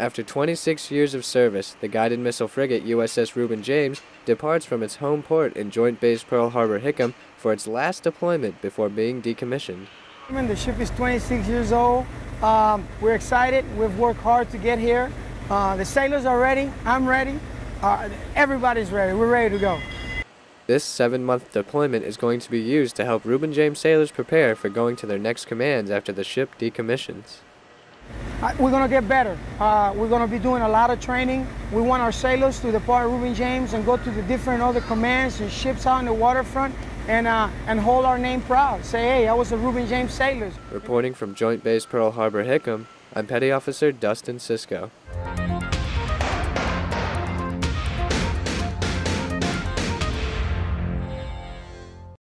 After 26 years of service, the guided missile frigate USS Reuben James departs from its home port in Joint Base Pearl Harbor Hickam for its last deployment before being decommissioned. The ship is 26 years old. Um, we're excited. We've worked hard to get here. Uh, the sailors are ready. I'm ready. Uh, everybody's ready. We're ready to go. This seven-month deployment is going to be used to help Reuben James sailors prepare for going to their next commands after the ship decommissions. Uh, we're going to get better. Uh, we're going to be doing a lot of training. We want our sailors to depart Reuben James and go to the different other commands and ships out in the waterfront and, uh, and hold our name proud. Say, hey, I was a Reuben James sailor. Reporting from Joint Base Pearl Harbor Hickam, I'm Petty Officer Dustin Cisco.